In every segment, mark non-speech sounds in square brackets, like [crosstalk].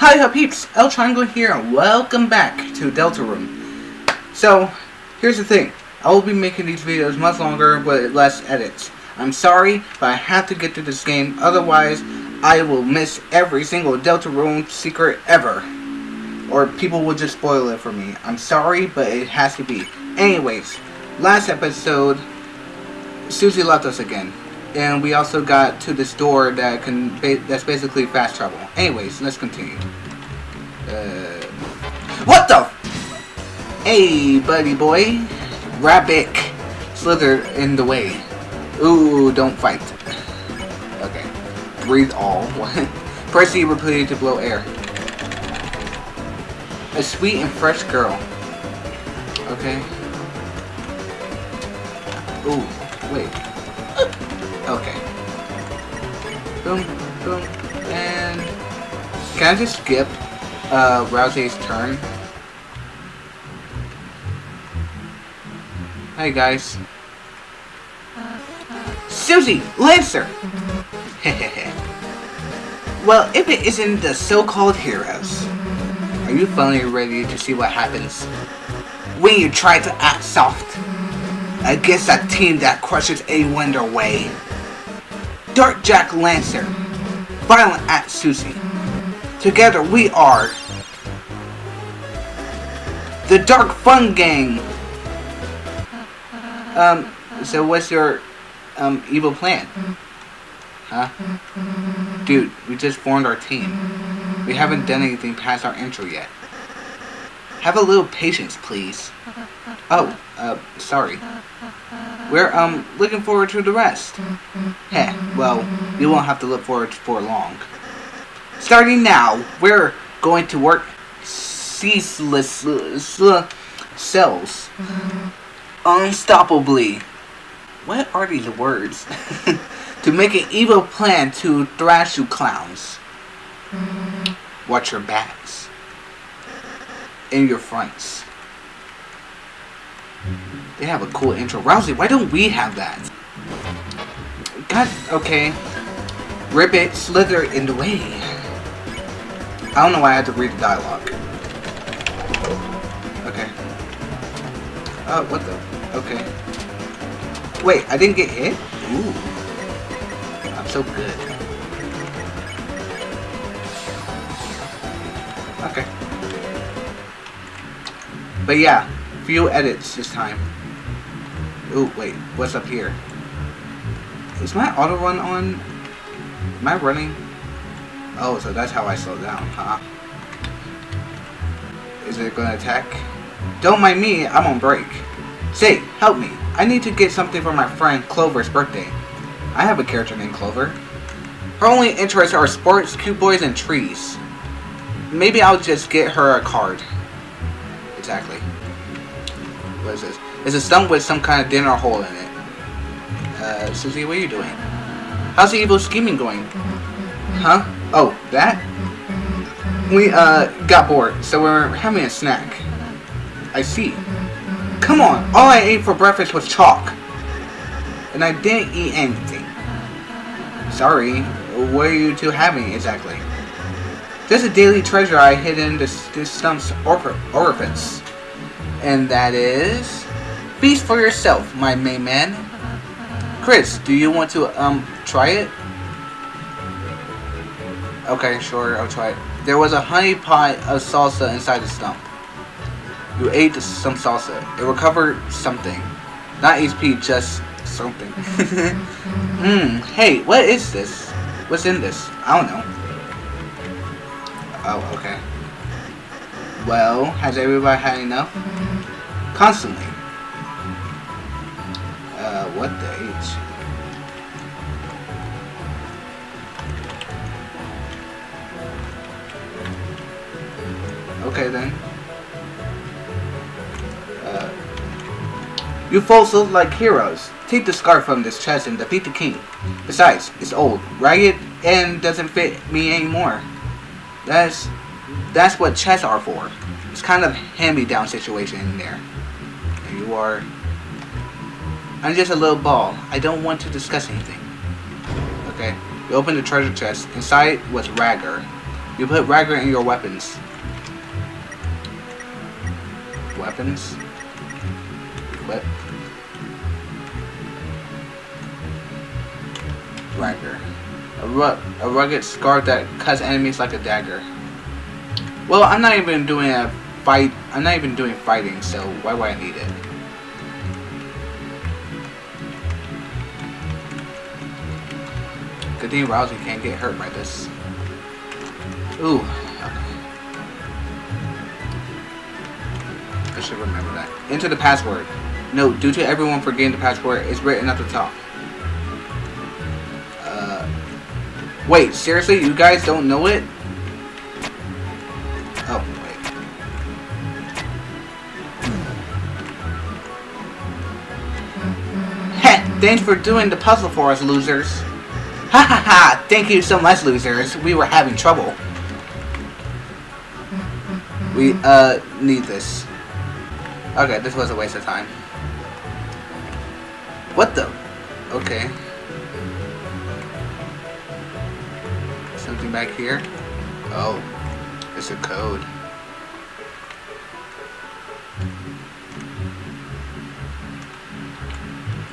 Hi, hi peeps, El Triangle here, and welcome back to Deltarune. So, here's the thing. I will be making these videos much longer with less edits. I'm sorry, but I have to get through this game, otherwise I will miss every single Deltarune secret ever. Or people will just spoil it for me. I'm sorry, but it has to be. Anyways, last episode, Susie left us again. And we also got to this door that can ba that's basically fast travel. Anyways, let's continue. Uh, what the? Hey, buddy boy. Rabbit slithered in the way. Ooh, don't fight. Okay. Breathe all. [laughs] Press E repeatedly to blow air. A sweet and fresh girl. Okay. Ooh, wait. Okay. Boom, boom, and... Can I just skip uh, Rousey's turn? Hi guys. Susie! Lancer! [laughs] well, if it isn't the so-called heroes, are you finally ready to see what happens when you try to act soft against a team that crushes anyone their way? Dark Jack Lancer, Violent at Susie. Together we are the Dark Fun Gang. Um, so what's your um evil plan? Huh? Dude, we just formed our team. We haven't done anything past our intro yet. Have a little patience, please. Oh, uh, sorry. We're, um, looking forward to the rest. Heh, well, you won't have to look forward for long. Starting now, we're going to work ceaseless uh, cells. Unstoppably. What are these words? [laughs] to make an evil plan to thrash you clowns. Watch your backs. And your fronts. They have a cool intro. Rousey, why don't we have that? God, okay. Ribbit, slither in the way. I don't know why I had to read the dialogue. Oh, what the? Okay. Wait, I didn't get hit? Ooh. I'm so good. Okay. But yeah, few edits this time. Ooh, wait, what's up here? Is my auto run on? Am I running? Oh, so that's how I slow down, huh? Is it gonna attack? Don't mind me, I'm on break. Say, help me. I need to get something for my friend Clover's birthday. I have a character named Clover. Her only interests are sports, cute boys, and trees. Maybe I'll just get her a card. Exactly. What is this? It's a stump with some kind of dinner hole in it. Uh, Susie, what are you doing? How's the evil scheming going? Huh? Oh, that? We, uh, got bored, so we're having a snack. I see. Come on, all I ate for breakfast was chalk. And I didn't eat anything. Sorry, what are you two having exactly? There's a daily treasure I hid in this, stump's orifice. And that is... Feast for yourself, my main man. Kris, do you want to, um, try it? Okay, sure, I'll try it. There was a honey pot of salsa inside the stump. You ate some salsa. It recovered something. Not HP, just something. [laughs] Hmm, hey, what is this? What's in this? I don't know. Oh, okay. Well, has everybody had enough? Constantly. Uh, what the H? Okay then. You folks look like heroes. Take the scarf from this chest and defeat the king. Besides, it's old, ragged, and doesn't fit me anymore. That's that's what chests are for. It's kind of hand-me-down situation in there. There you are. I'm just a little ball. I don't want to discuss anything. Okay. You opened the treasure chest. Inside was Ragger. You put Ragger in your weapons. Weapons. Ragger. A, ru a rugged scarf that cuts enemies like a dagger. Well, I'm not even doing a fight. I'm not even doing fighting, so why would I need it? Good thing Rousey can't get hurt by this. Ooh. I should remember that. Enter the password. Note, due to everyone forgetting the password, it's written at the top. Wait, seriously? You guys don't know it? Oh, wait. Heh, thanks for doing the puzzle for us, losers. Ha ha ha! Thank you so much, losers. We were having trouble. We, uh, need this. Okay, this was a waste of time. What the? Okay. Back here? Oh, it's a code.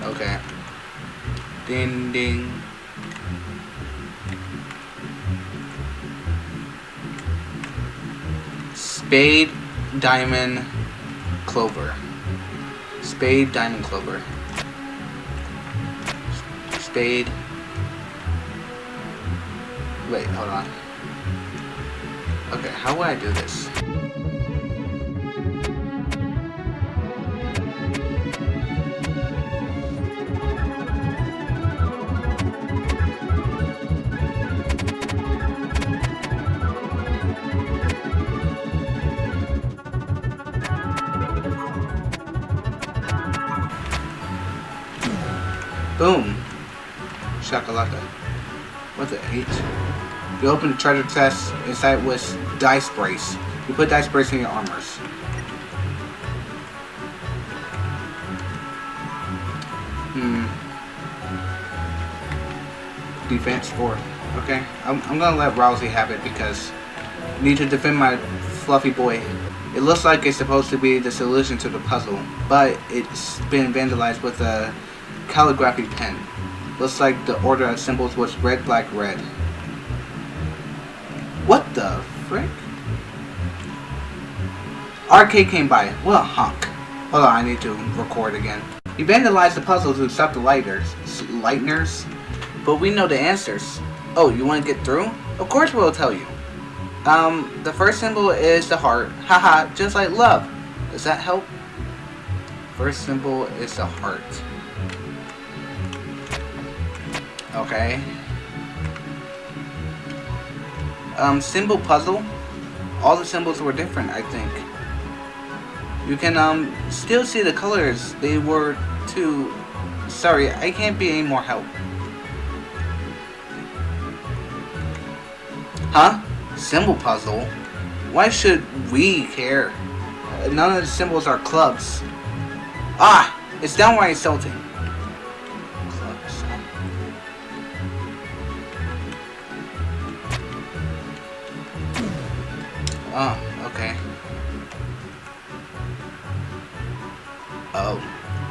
Okay. Ding ding. Spade, diamond, clover. Spade, diamond, clover. Spade. Wait, hold on. Okay, how would I do this? Boom. Shakalaka. What's it, H? You open the treasure chest inside with dice brace. You put dice brace in your armors. Hmm. Defense 4. Okay. I'm, I'm gonna let Rousey have it because I need to defend my fluffy boy. It looks like it's supposed to be the solution to the puzzle, but it's been vandalized with a calligraphy pen. Looks like the order of symbols was red, black, red. What the frick? Arcade came by. What a honk. Hold on, I need to record again. You vandalized the puzzle to stop the lighters, lightners, but we know the answers. Oh, you want to get through? Of course we'll tell you. Um, the first symbol is the heart. Haha, just like love. Does that help? First symbol is the heart. Okay. Um, symbol puzzle. All the symbols were different, I think. You can, um, still see the colors. They were too... Sorry, I can't be any more help. Huh? Symbol puzzle? Why should we care? None of the symbols are clubs. Ah! It's downright insulting. Oh, okay. Oh.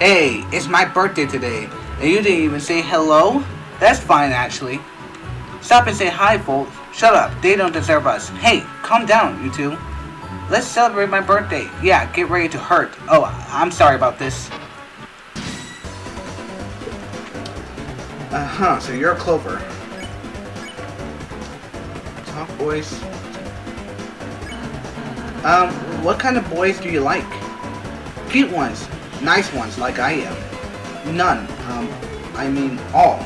Hey, it's my birthday today, and you didn't even say hello? That's fine, actually. Stop and say hi, folks. Shut up, they don't deserve us. Hey, calm down, you two. Let's celebrate my birthday. Yeah, get ready to hurt. Oh, I'm sorry about this. Uh-huh, so you're clover. Talk boys. Um, what kind of boys do you like? Cute ones. Nice ones, like I am. None. Um, I mean all.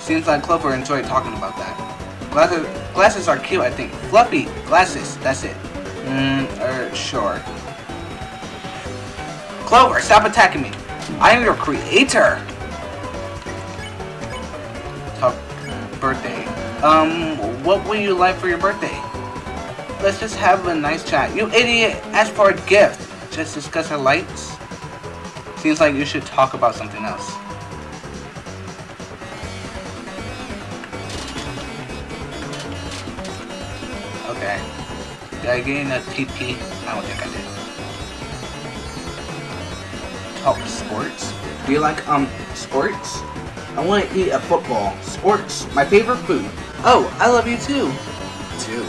Seems like Clover enjoyed talking about that. Glasses, glasses are cute, I think. Fluffy glasses, that's it. Mmm, er, sure. Clover, stop attacking me. I am your creator. Talk, birthday. Um, what would you like for your birthday? Let's just have a nice chat. You idiot! Ask for a gift. Just discuss our lights. Seems like you should talk about something else. Okay. Did I gain a TP? I don't think I did. Top sports? Do you like, um, sports? I want to eat a football. Sports. My favorite food. Oh, I love you too. Too.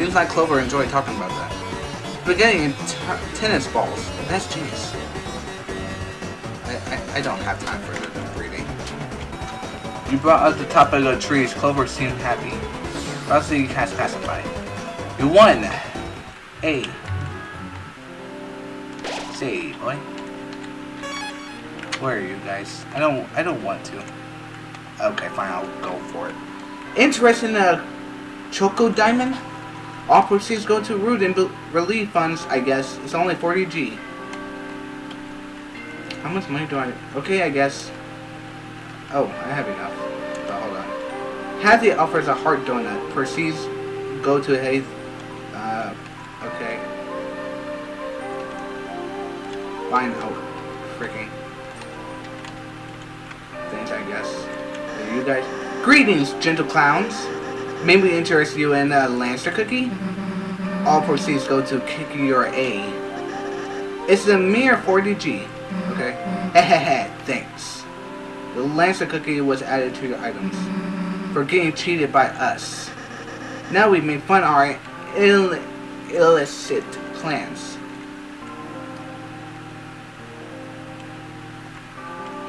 Seems like Clover enjoyed talking about that. Spaghetti and tennis balls. That's genius. I, I, I don't have time for the reading. You brought up the top of the trees. Clover seemed happy. Rossi has pacified. You won! A. Say, boy. Where are you guys? I don't I don't want to. Okay, fine, I'll go for it. Interested in a uh, Choco Diamond? All proceeds go to and relief funds, I guess. It's only 40G. How much money do I... Okay, I guess. Oh, I have enough. But hold on. Hathy offers a heart donut. Proceeds go to Hayes. Uh, okay. Fine, oh, freaking. Things, I guess. You guys... Greetings, gentle clowns. Maybe interest you in uh, a Lancer cookie? Mm-hmm. All proceeds go to Kiki or A. It's a mere 40G. Okay? Mm-hmm. Hehehe, thanks. The Lancer cookie was added to your items. Mm-hmm. For getting cheated by us. Now we make fun of our Ill illicit plans.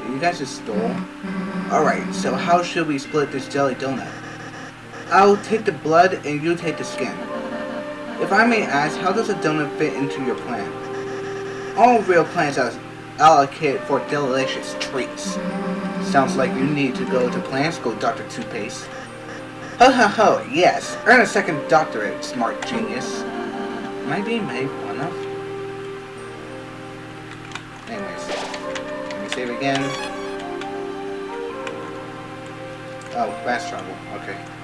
You guys just stole? Alright, so how should we split this jelly donut? I'll take the blood and you take the skin. If I may ask, how does a donut fit into your plan? All real plans are allocated for delicious treats. Sounds like you need to go to plan school, Dr. Toothpaste. Ho ho ho, yes. Earn a second doctorate, smart genius. Am I being made fun of? Anyways. Let me save again. Oh, fast travel. Okay.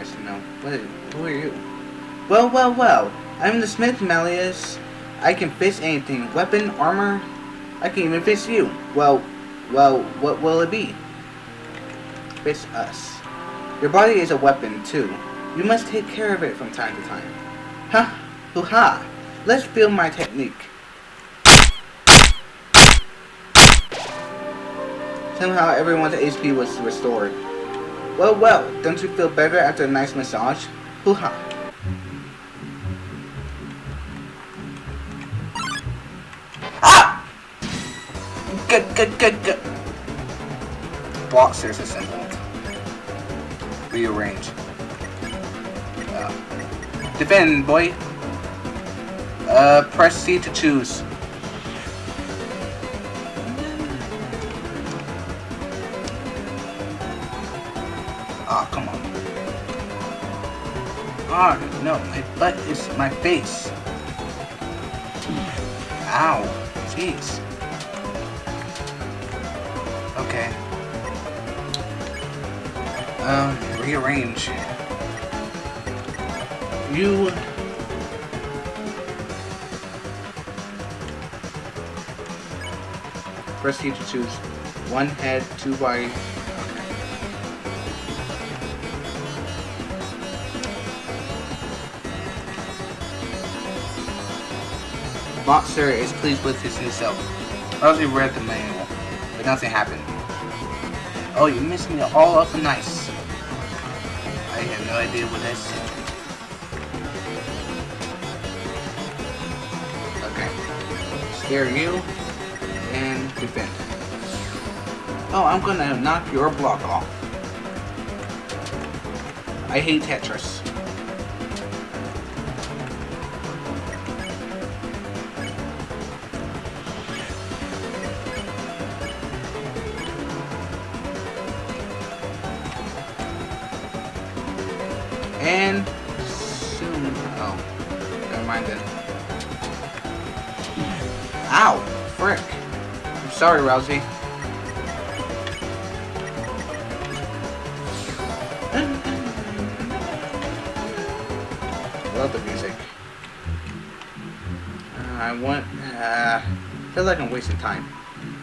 To know. What is, who are you? Well, well, well. I'm the Smith Malleus. I can fix anything. Weapon, armor. I can even fix you. Well, well, what will it be? Fix us. Your body is a weapon, too. You must take care of it from time to time. Ha! Hoo-ha! Let's feel my technique. Somehow everyone's HP was restored. Well, well, don't you feel better after a nice massage? Hoo-ha. Ah! Good, good, good, good. Stairs assembled. Rearrange. Uh, defend, boy. Uh, press C to choose. No, my butt is my face. Ow. Jeez. Okay. Um, rearrange. You... Press T to choose one head, two body, Monster is pleased with his new self. I also read the manual, but nothing happened. Oh, you missed me all up and nice. I have no idea what I said. Okay. Scare you and defend. Oh, I'm gonna knock your block off. I hate Tetris. Sorry, Rousey. Love the music. Uh, I want. Uh, feel like I'm wasting time.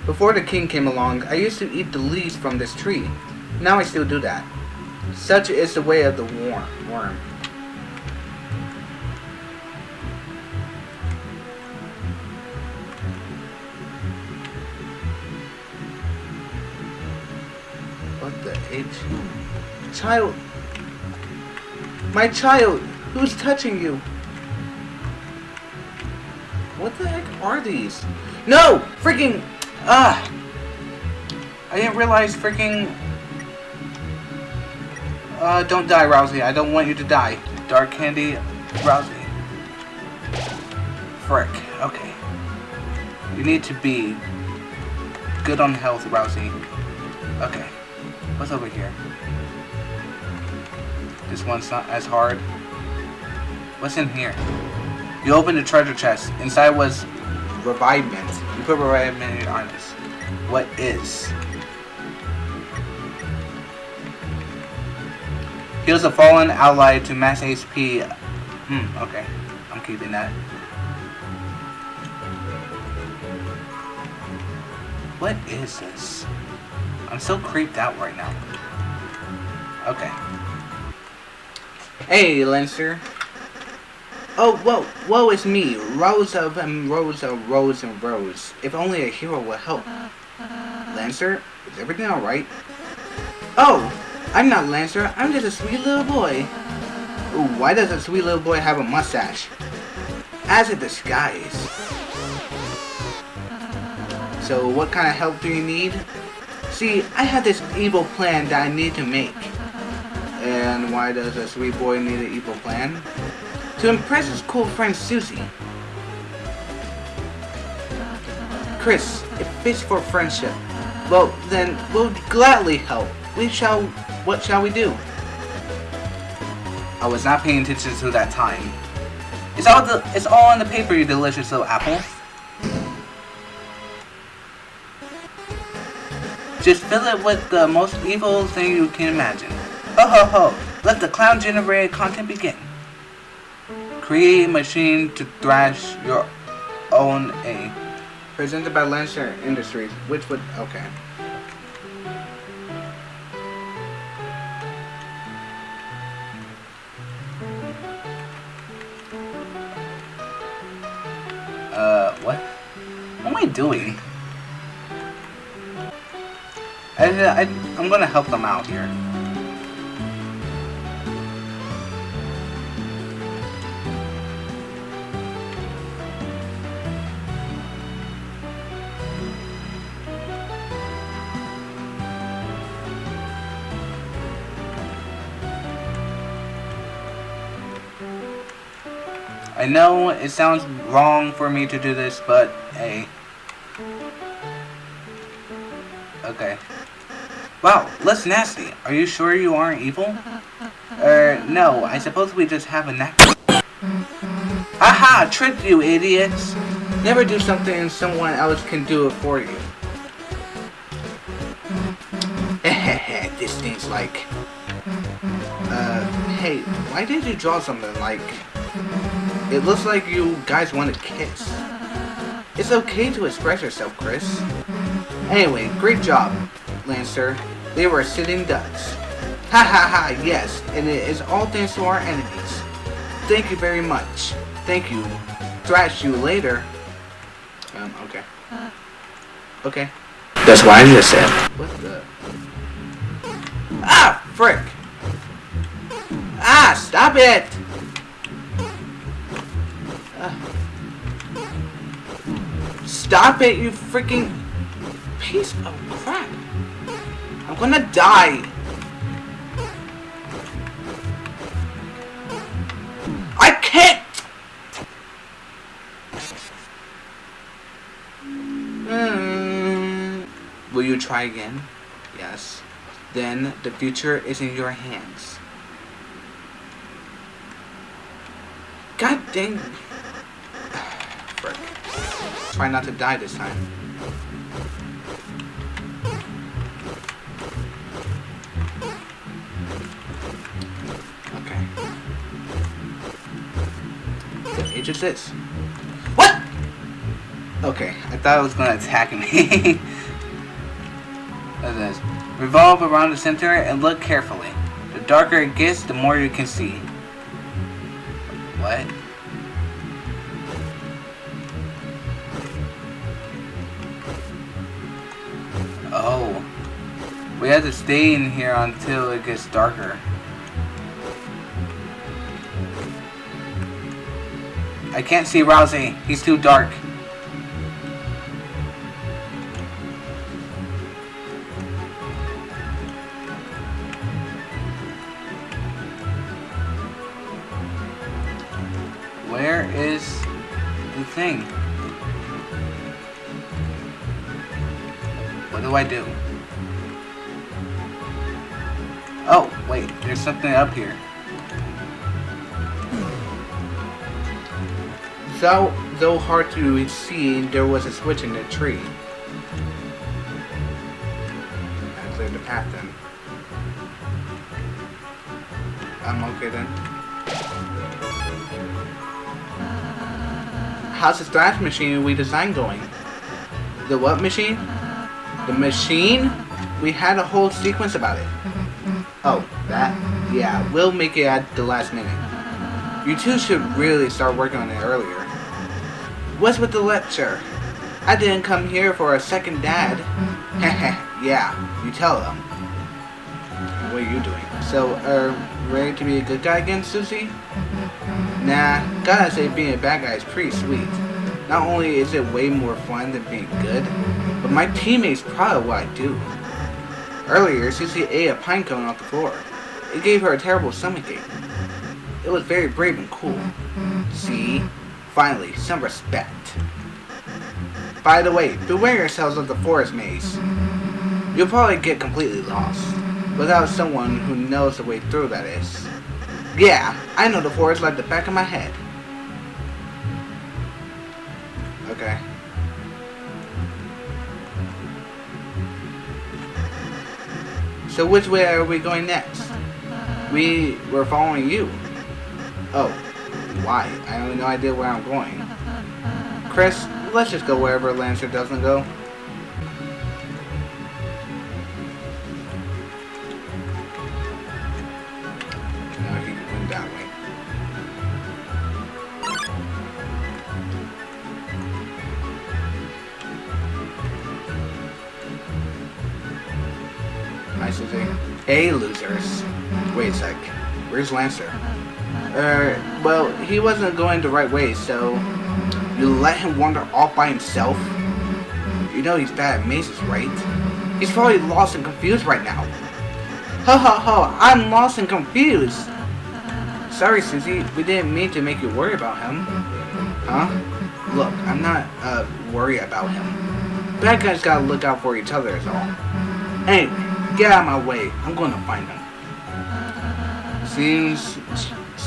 Before the king came along, I used to eat the leaves from this tree. Now I still do that. Such is the way of the worm. H? Child. My child. Who's touching you? What the heck are these? No! Freaking... Ah! I didn't realize freaking... Uh, don't die, Rowsy. I don't want you to die. Dark Candy, Rowsy. Frick. Okay. You need to be good on health, Rowsy. Okay. What's over here? This one's not as hard. What's in here? You open the treasure chest. Inside was ReviveMint. You put ReviveMint on this. What is? Heals a fallen ally to max HP. Hmm, okay. I'm keeping that. What is this? I'm so creeped out right now. Okay. Hey, Lancer. Oh, whoa, whoa, it's me, Rose of um, Rose of Rose and Rose. If only a hero would help. Lancer, is everything alright? Oh, I'm not Lancer, I'm just a sweet little boy. Why does a sweet little boy have a mustache? As a disguise. So, what kind of help do you need? See, I have this evil plan that I need to make. And why does a sweet boy need an evil plan? To impress his cool friend Susie. Kris, it fits for friendship. Well, then, we'll gladly help. We shall... What shall we do? I was not paying attention to that time. It's all the, it's all on the paper, you delicious little apple. Just fill it with the most evil thing you can imagine. Ho ho ho! Let the clown generated content begin. Create a machine to thrash your own A. Presented by Lancer Industries, which would okay. Uh, what? What am I doing? I, I, uh, I'm gonna help them out here. I know it sounds wrong for me to do this, but hey. Okay. Wow, less nasty. Are you sure you aren't evil? Er, no, I suppose we just have a knack. Aha! Tricked you, idiots! Never do something someone else can do it for you. [laughs] this thing's like... Uh, hey, why did you draw something like... It looks like you guys want to kiss. It's okay to express yourself, Kris. Anyway, great job, Lancer. They were sitting ducks. Ha ha ha, yes, and it is all thanks to our enemies. Thank you very much. Thank you. Thrash you later. Um, okay. Okay. That's what I just said. What the? Ah, frick! Ah, stop it! Stop it, you freaking piece of crap. I'm gonna die. I can't. Hmm. Will you try again? Yes. Then the future is in your hands. God dang. [sighs] Frick. Try not to die this time. What age is this? What? Okay, I thought it was gonna attack me. [laughs] Revolve around the center and look carefully. The darker it gets, the more you can see. What? Oh. We have to stay in here until it gets darker. I can't see Rousey. He's too dark. Though hard to see, there was a switch in the tree. I cleared the path then. I'm okay then. How's the stash machine we designed going? The what machine? The machine? We had a whole sequence about it. Oh, that? Yeah, we'll make it at the last minute. You two should really start working on it earlier. What's with the lecture? I didn't come here for a second dad. Mm-hmm. [laughs] yeah, you tell them. What are you doing? So, uh, ready to be a good guy again, Susie? Mm-hmm. Nah, gotta say being a bad guy is pretty sweet. Not only is it way more fun than being good, but my teammates proud of what I do. Earlier, Susie ate a pine cone off the floor. It gave her a terrible stomachache. It was very brave and cool. Mm-hmm. See? Finally, some respect. By the way, beware yourselves of the forest maze. You'll probably get completely lost. Without someone who knows the way through, that is. Yeah, I know the forest like the back of my head. Okay. So which way are we going next? We were following you. Oh, why? I have no idea where I'm going. Kris, let's just go wherever Lancer doesn't go. Nice you. Hey, losers. Wait a sec. Where's Lancer? Well, he wasn't going the right way, so you let him wander off by himself? You know he's bad at mazes, right? He's probably lost and confused right now. Ho ho ho, I'm lost and confused! Sorry, Susie, we didn't mean to make you worry about him. Huh? Look, I'm not, uh, worried about him. Bad guys gotta look out for each other is all. Anyway, get out of my way. I'm gonna find him. Seems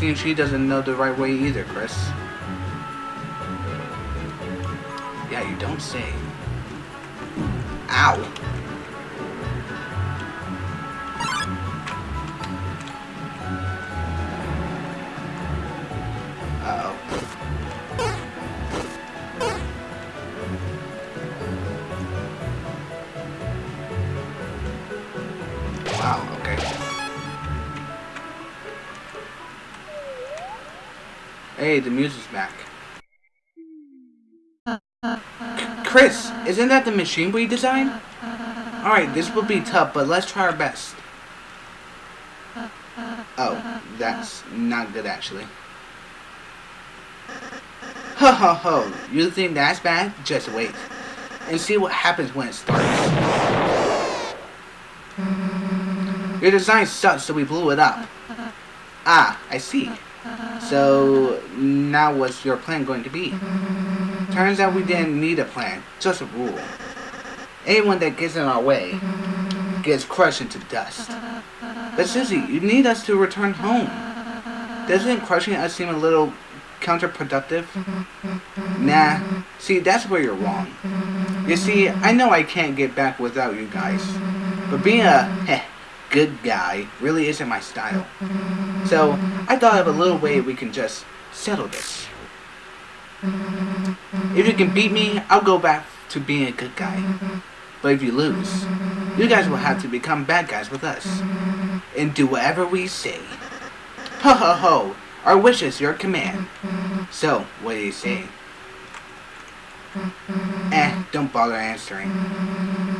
Seems she doesn't know the right way either, Kris. Yeah, you don't say. Ow. Hey, the music's back. Kris, isn't that the machine we designed? Alright, this will be tough, but let's try our best. Oh, that's not good actually. Ho ho ho, you think that's bad? Just wait. And see what happens when it starts. Your design sucks, so we blew it up. Ah, I see. So, now what's your plan going to be? Turns out we didn't need a plan, just a rule. Anyone that gets in our way gets crushed into dust. But Susie, you need us to return home. Doesn't crushing us seem a little counterproductive? Nah, see, that's where you're wrong. You see, I know I can't get back without you guys. But being a heh, good guy really isn't my style. So, I thought of a little way we can just settle this. If you can beat me, I'll go back to being a good guy. But if you lose, you guys will have to become bad guys with us. And do whatever we say. Ho ho ho! Our wish is your command. So, what do you say? Eh, don't bother answering.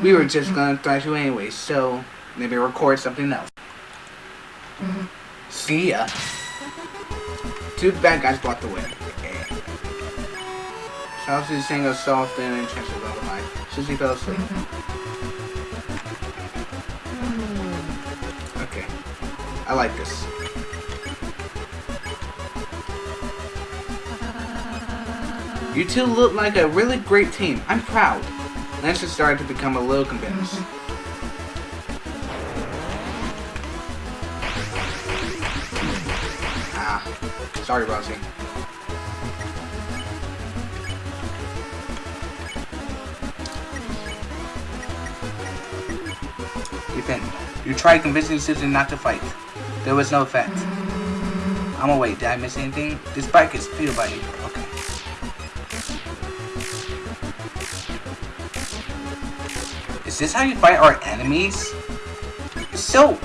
We were just gonna thrash you anyway, so Maybe record something else. See ya. Two bad guys blocked the way. Chelsea sang a soft and intensive lullaby. Susie fell asleep. Mm-hmm. Okay. I like this. You two look like a really great team. I'm proud. Lancer started to become a little convinced. Mm-hmm. Ah, sorry, Rosie. Defend. You tried convincing Susan not to fight. There was no effect. I'm wait. Did I miss anything? This bike is fueled by you. Okay. Is this how you fight our enemies? So.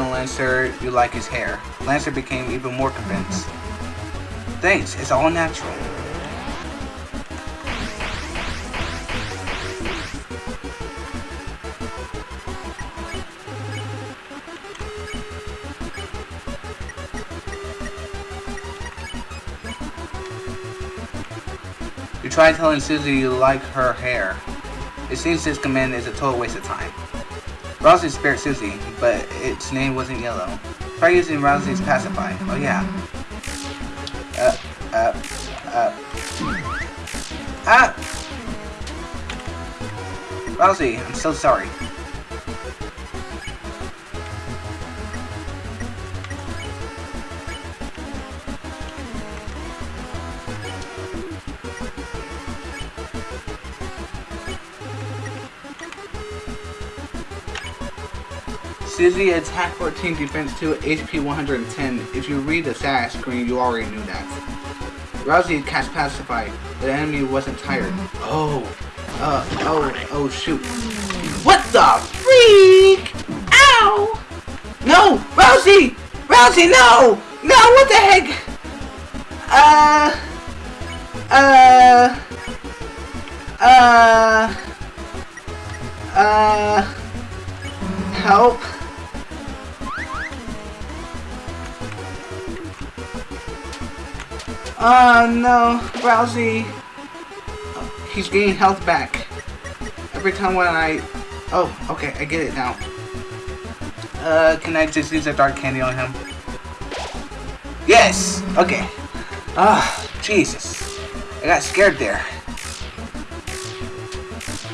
Lancer, you like his hair. Lancer became even more convinced. Thanks, it's all natural. You try telling Susie you like her hair. It seems this command is a total waste of time. Rousey spared Susie, but its name wasn't yellow. Try using Rousey's pacify. Oh yeah. Uh, uh, uh. Ah! Rousey, I'm so sorry. Susie attack 14, defense 2, HP 110. If you read the status screen, you already knew that. Rousey cast Pacify, the enemy wasn't tired. Oh. Uh, oh, oh shoot. What the freak? Ow! No! Rousey! Rousey, no! No, what the heck? Uh... Uh... Uh... Uh... Help. Oh no, Rousey. He's gaining health back. Every time when I... Oh, okay, I get it now. Uh, can I just use a dark candy on him? Yes! Okay. Ah, Jesus. I got scared there.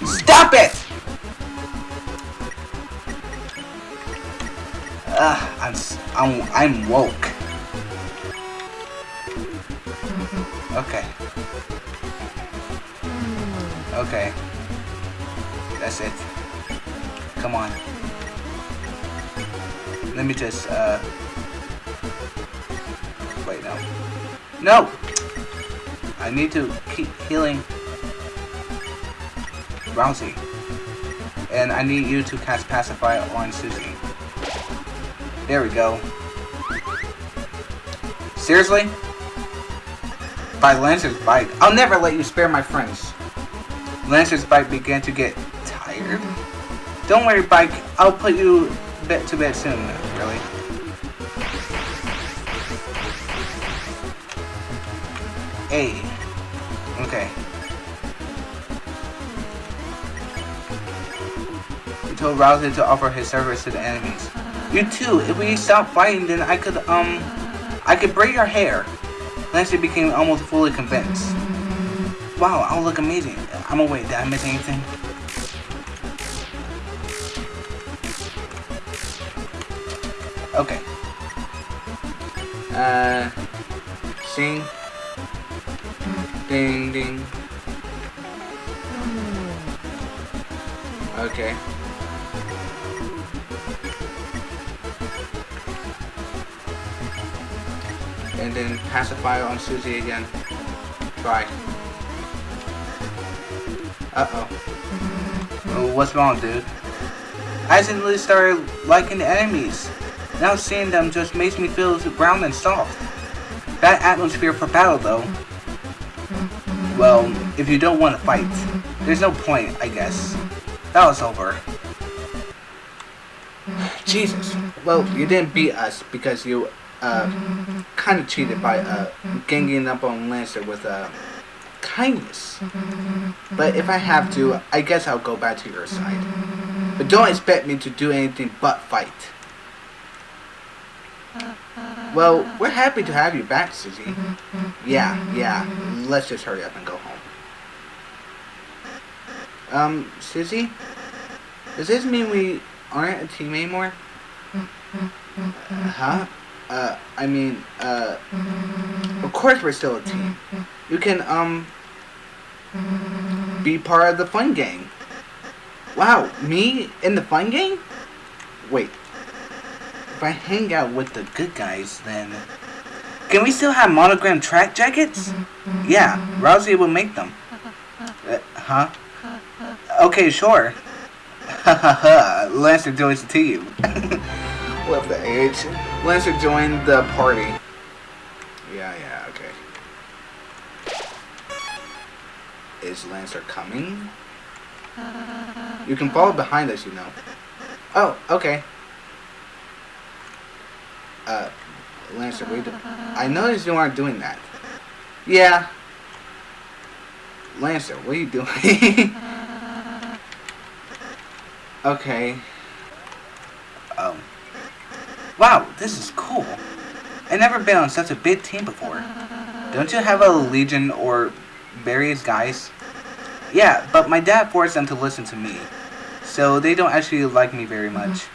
Stop it! Ah, I'm, I'm, I'm woke. Okay. Okay. That's it. Come on. Let me just, uh... Wait, no. No! I need to keep healing Rousey. And I need you to cast Pacify on Susie. There we go. Seriously? By Lancer's bite. I'll never let you spare my friends. Lancer's bite began to get tired. Don't worry, Bike. I'll put you to bed soon, really. Hey. Okay. He told Rousey to offer his service to the enemies. You too. If we stop fighting, then I could, um... I could braid your hair. Lancer became almost fully convinced. Wow, I'll look amazing. I'm wait, did I miss anything? Okay. Uh, sing. Ding, ding. Okay. And then pacify on Susie again. Try. Uh-oh. Oh, what's wrong, dude? I accidentally started liking the enemies. Now seeing them just makes me feel round and soft. Bad atmosphere for battle though. Well, if you don't want to fight, there's no point, I guess. That was over. Jesus. Well, you didn't beat us because you uh, kind of cheated by uh, ganging up on Lancer with uh, kindness. But if I have to, I guess I'll go back to your side. But don't expect me to do anything but fight. Well, we're happy to have you back, Susie. Yeah, yeah. Let's just hurry up and go home. Um, Susie? Does this mean we aren't a team anymore? huh? Uh, I mean, uh, of course we're still a team. You can, um, be part of the fun gang. Wow, me in the fun gang? Wait, if I hang out with the good guys, then... Can we still have monogram track jackets? Yeah, Ralsei will make them. Uh, huh? Okay, sure. Lancer joins the team. Love the age. Lancer joined the party. Yeah, yeah, okay. Is Lancer coming? You can follow behind us, you know. Oh, okay. Uh, Lancer, wait. I noticed you aren't doing that. Yeah. Lancer, what are you doing? [laughs] okay. Um. Wow, this is cool. I've never been on such a big team before. Don't you have a legion or various guys? Yeah, but my dad forced them to listen to me. So they don't actually like me very much.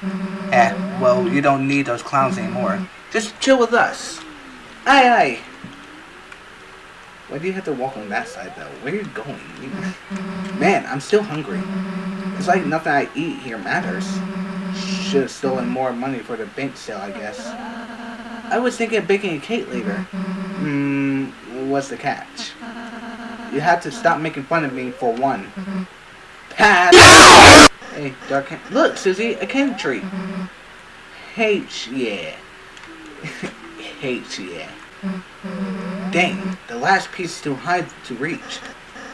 Eh, well, you don't need those clowns anymore. Just chill with us. Aye, aye. Why do you have to walk on that side, though? Where are you going? Man, I'm still hungry. It's like nothing I eat here matters. Should have stolen more money for the bank sale, I guess. I was thinking of baking a cake later. Hmm, what's the catch? You have to stop making fun of me for one. Pass! hey, Dark Look, Susie, a candy tree. H, yeah. [laughs] H, yeah. Dang, the last piece is too high to reach.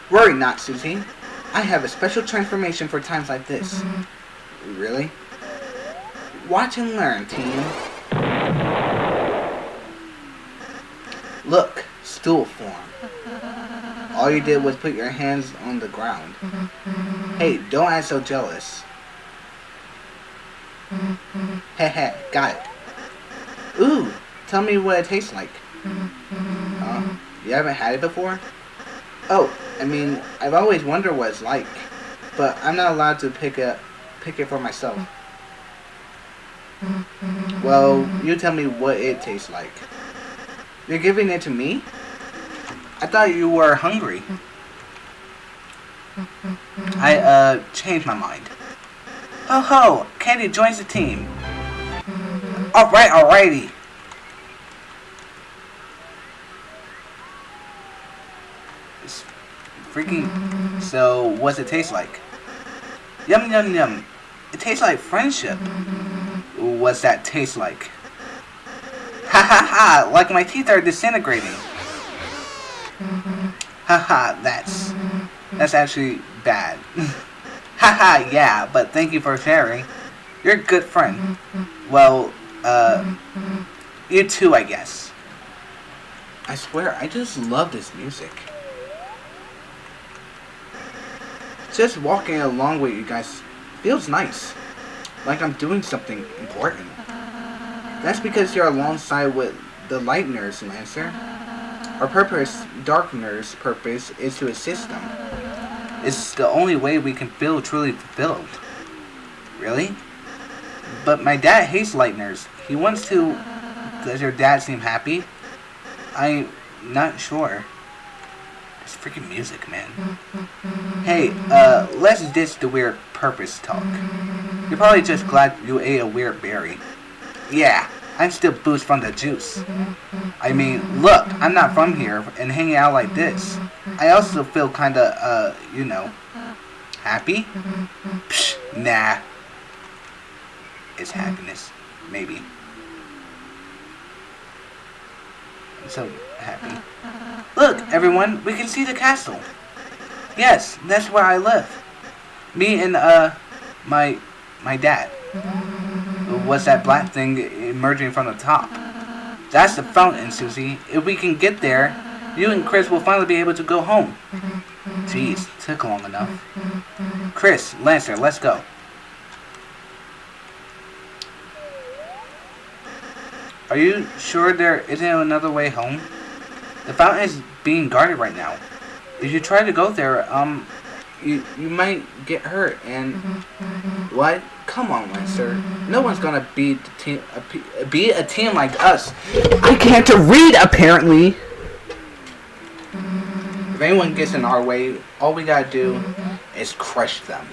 Worry not, Susie. I have a special transformation for times like this. Really? Watch and learn, team. Look, stool form. All you did was put your hands on the ground. Hey, don't act so jealous. Heh got it. Ooh, tell me what it tastes like. Uh, you haven't had it before? Oh, I mean, I've always wondered what it's like, but I'm not allowed to pick it, pick it for myself. Well, you tell me what it tastes like. You're giving it to me? I thought you were hungry. I, uh, changed my mind. Ho ho! Candy joins the team. Alright, alrighty. It's freaking... So, what's it taste like? Yum yum yum. It tastes like friendship. What's that taste like? Ha ha ha! Like my teeth are disintegrating. Haha, that's that's actually bad. [laughs] Haha, yeah, but thank you for sharing. You're a good friend. Well, uh, you too, I guess. I swear, I just love this music. Just walking along with you guys feels nice. Like I'm doing something important. That's because you're alongside with the Lightners, Lancer. Our purpose, Darkner's purpose, is to assist them. It's the only way we can feel truly fulfilled. Really? But my dad hates Lightners. He wants to... Does your dad seem happy? I'm not sure. It's freaking music, man. Hey, uh, let's ditch the weird purpose talk. You're probably just glad you ate a weird berry. Yeah, I'm still boost from the juice. I mean, look, I'm not from here and hanging out like this. I also feel kinda, uh, you know, happy? Psh, nah. It's happiness. Maybe. So happy. Look, everyone, we can see the castle. Yes, that's where I live. Me and, uh, my, my dad. What's that black thing emerging from the top? That's the fountain, Susie. If we can get there, you and Kris will finally be able to go home. Jeez, took long enough. Kris, Lancer, let's go. Are you sure there isn't another way home? The fountain is being guarded right now. If you try to go there, um, you you might get hurt and what? Come on, Lancer. No one's gonna beat the team, a, beat a team like us. I can't read apparently. If anyone gets in our way, all we gotta do is crush them.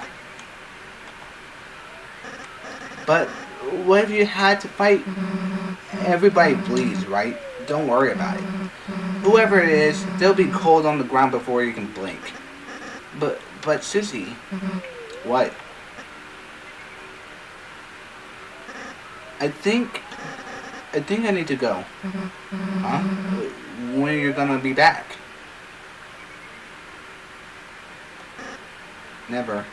But what if you had to fight? Everybody bleeds, right? Don't worry about it. Whoever it is, they'll be cold on the ground before you can blink. But, but Susie, mm-hmm. what? I think, I think I need to go. Mm-hmm. Huh? When are you gonna be back? Never.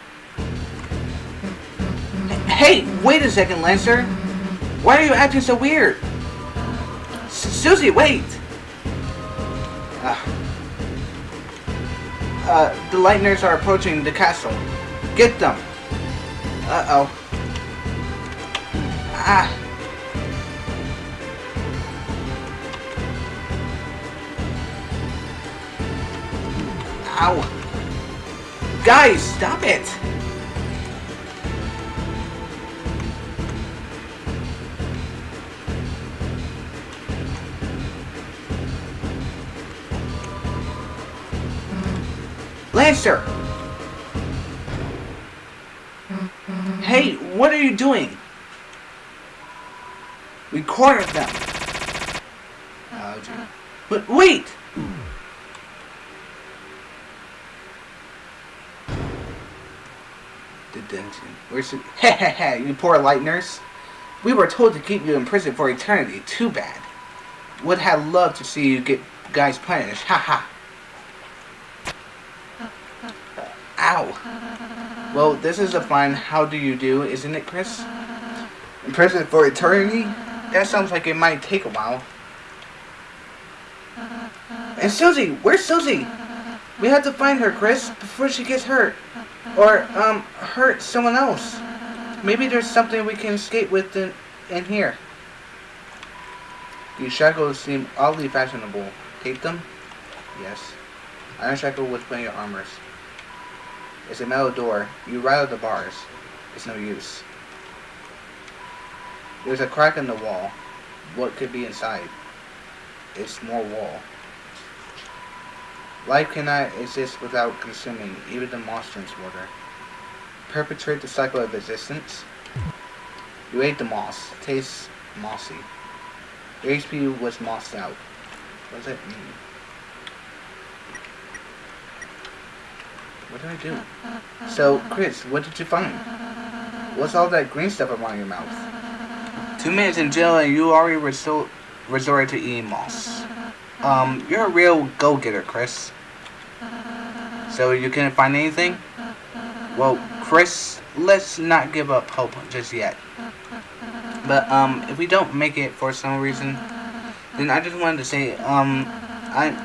Hey, wait a second, Lancer. Why are you acting so weird? S Susie, wait! Uh, uh, the Lightners are approaching the castle. Get them! Uh-oh. Ah. Ow. Guys, stop it! Lancer! Hey, what are you doing? We them. But wait! Detention. Where's the... [laughs] Hehehe, you poor Lightners. We were told to keep you in prison for eternity. Too bad. Would have loved to see you get guys punished. [laughs] Ha Ha ha. Ow. Well, this is a fine how do you do, isn't it, Kris? In prison for eternity? That sounds like it might take a while. And Susie! Where's Susie? We have to find her, Kris, before she gets hurt. Or, um, hurt someone else. Maybe there's something we can escape with in, in here. These shackles seem oddly fashionable. Take them? Yes. Iron shackle with plenty of armors. It's a metal door. You rattle the bars. It's no use. There's a crack in the wall. What could be inside? It's more wall. Life cannot exist without consuming even the moss drinks water. Perpetrate the cycle of existence. You ate the moss. Tastes mossy. Your HP was mossed out. What does that mean? What did I do? So, Kris, what did you find? What's all that green stuff around your mouth? Two minutes in jail and you already resort, resorted to eating moss. Um, you're a real go-getter, Kris. So you couldn't find anything? Well, Kris, let's not give up hope just yet. But, um, if we don't make it for some reason, then I just wanted to say, um, I,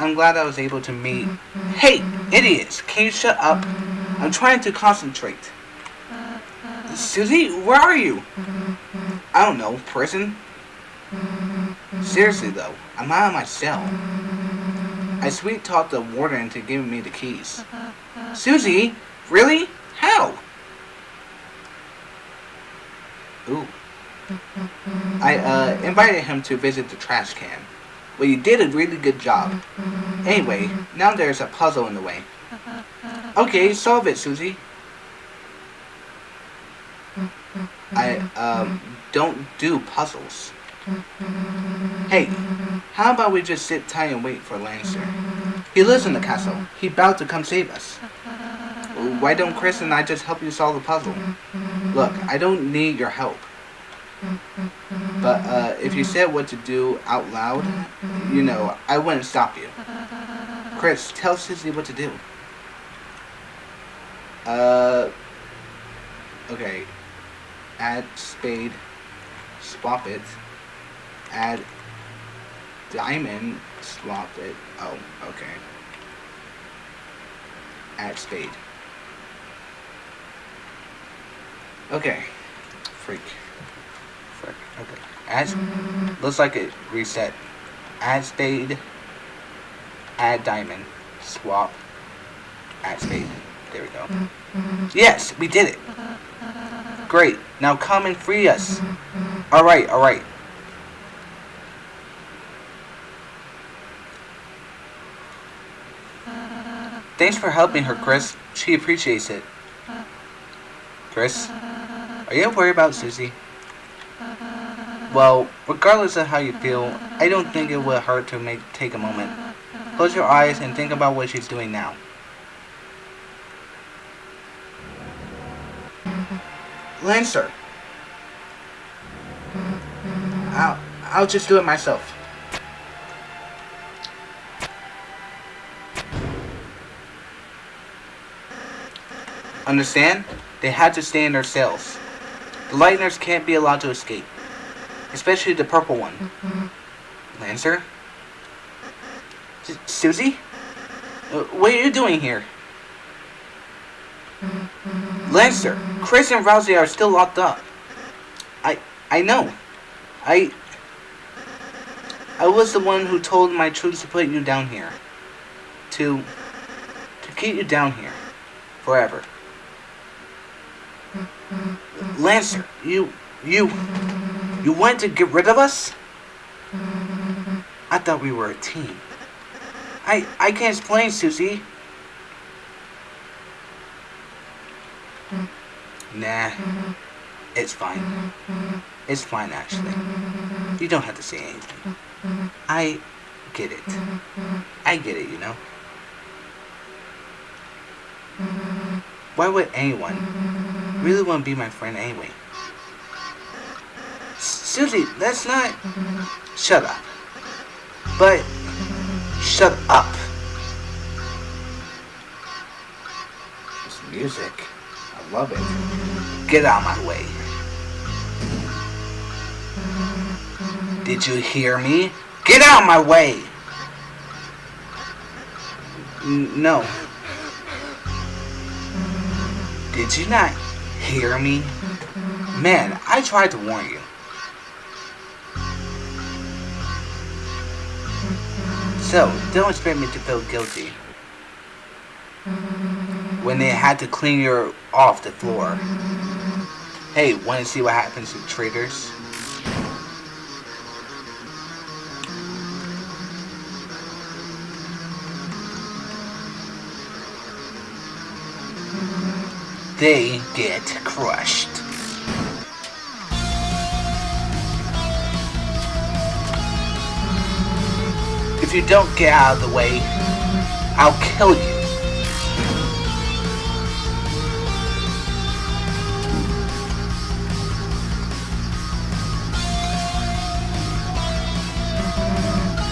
I'm glad I was able to meet... Mm-hmm. Hey, idiots! Can you shut up? Mm-hmm. I'm trying to concentrate. Uh, uh. Susie, where are you? Mm-hmm. I don't know, prison? Seriously though, I'm out of my cell. I sweet talked the warden into giving me the keys. Uh, Susie? Really? How? Ooh. I, uh, invited him to visit the trash can. Well, you did a really good job. Anyway, now there's a puzzle in the way. [laughs] Okay, solve it, Susie. I, um, don't do puzzles. Hey, how about we just sit tight and wait for Lancer? He lives in the castle. He about to come save us. Why don't Kris and I just help you solve the puzzle? Look, I don't need your help. But uh, if you said what to do out loud, you know, I wouldn't stop you. Kris, tell Susie what to do. Uh, okay. Add spade, swap it. Add diamond, swap it. Oh, okay. Add spade. Okay. Freak. Okay. Add. Looks like it reset. Add spade. Add diamond. Swap. Add spade. There we go. Yes, we did it. Great. Now come and free us. Alright, alright. Thanks for helping her, Kris. She appreciates it. Kris, are you worried about Susie? Well, regardless of how you feel, I don't think it would hurt to make take a moment. Close your eyes and think about what she's doing now. Lancer. I'll, I'll just do it myself. Understand? They had to stay in their cells. The Lightners can't be allowed to escape. Especially the purple one. Lancer? S Susie? Uh, what are you doing here? Lancer, Kris and Ralsei are still locked up. I I know. I I was the one who told my troops to put you down here. To to keep you down here. Forever. Lancer, you you you went to get rid of us? I thought we were a team. I I can't explain, Susie. Nah, it's fine. It's fine, actually. You don't have to say anything. I get it. I get it, you know? Why would anyone really want to be my friend anyway? Susie, that's not... Shut up. But, shut up. This music. I love it. Get out of my way. Did you hear me? Get out of my way! N no. Did you not hear me? Man, I tried to warn you. So, don't expect me to feel guilty when they had to clean you off the floor. Hey, wanna see what happens to traitors? They get crushed. If you don't get out of the way, I'll kill you.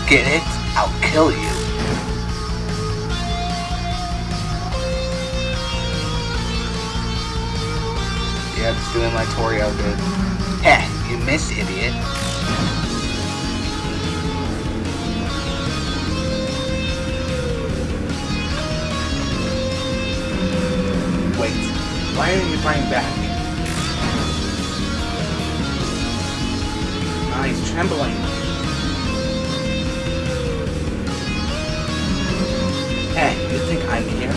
Get it? I'll kill you. Yep, it's doing my Torio bit. Heh, you missed, idiot. Why aren't you fighting back? Ah, he's trembling. Hey, you think I'm here?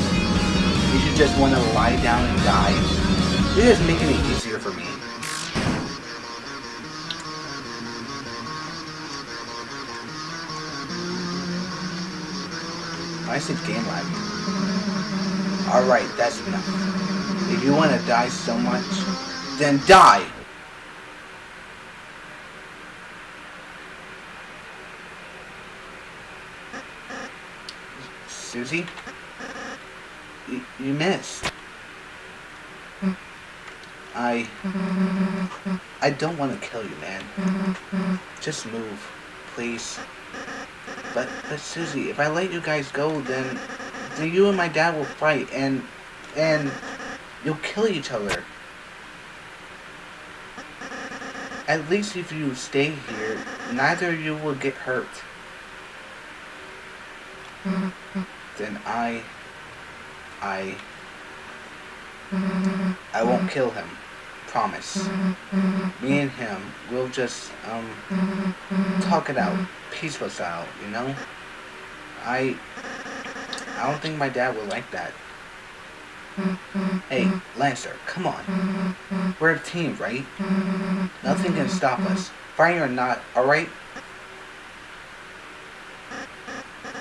You should just want to lie down and die. You're just making it easier for me. I said game lagging. Alright, that's enough. If you want to die so much, then die! Susie? You, you missed. I... I don't want to kill you, man. Just move, please. But, but Susie, if I let you guys go, then, then you and my dad will fight, and, and you'll kill each other. At least if you stay here, neither of you will get hurt. then I, I, I won't kill him. Promise. Me and him, we'll just, um, talk it out. Peaceful style, you know? I, I don't think my dad will like that. Hey, Lancer, come on. We're a team, right? Nothing can stop us. Fighting or not, alright?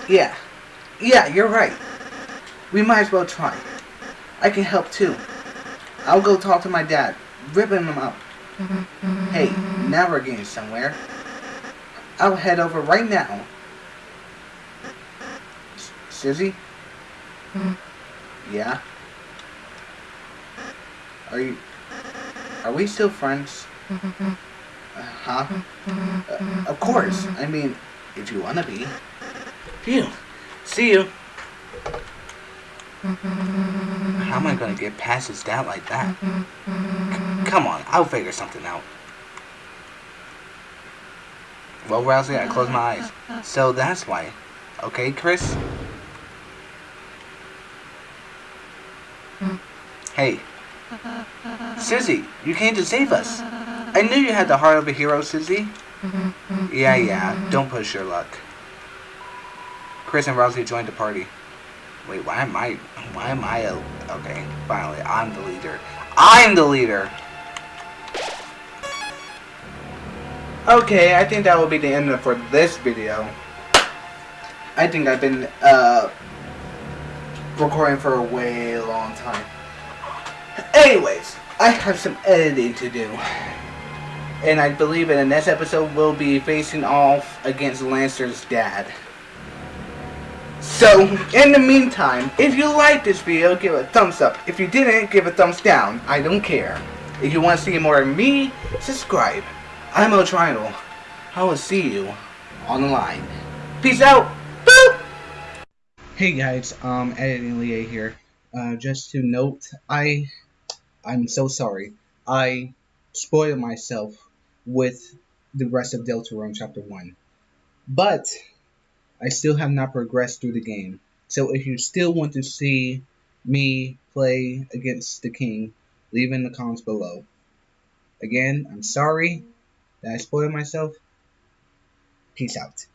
Yeah. Yeah, you're right. We might as well try. I can help too. I'll go talk to my dad, ripping him up. Hey, now we're getting somewhere. I'll head over right now. S Susie? Yeah? Are you... Are we still friends? Uh, huh? Uh, of course. I mean, if you wanna be. Phew. See you. How am I gonna get past his dad like that? C come on, I'll figure something out. Well, Ralsei, I closed my eyes. So that's why. Okay, Kris? Hey. Susie, you came to save us. I knew you had the heart of a hero, Susie. Yeah, yeah, don't push your luck. Kris and Ralsei joined the party. Wait, why am I... Why am I a... Okay, finally, I'm the leader. I'm the leader! Okay, I think that will be the end for this video. I think I've been, uh... recording for a way long time. Anyways, I have some editing to do. And I believe in the next episode we'll be facing off against Lancer's dad. So, in the meantime, if you liked this video, give it a thumbs up. If you didn't, give it a thumbs down. I don't care. If you want to see more of me, subscribe. I'm O'Triangle. I will see you on the line. Peace out. Boop! Hey guys, um, Editing Lie here. Uh, just to note, I, I'm so sorry. I spoiled myself with the rest of Deltarune Chapter 1. But, I still have not progressed through the game. So if you still want to see me play against the king, leave in the comments below. Again, I'm sorry that I spoiled myself. Peace out.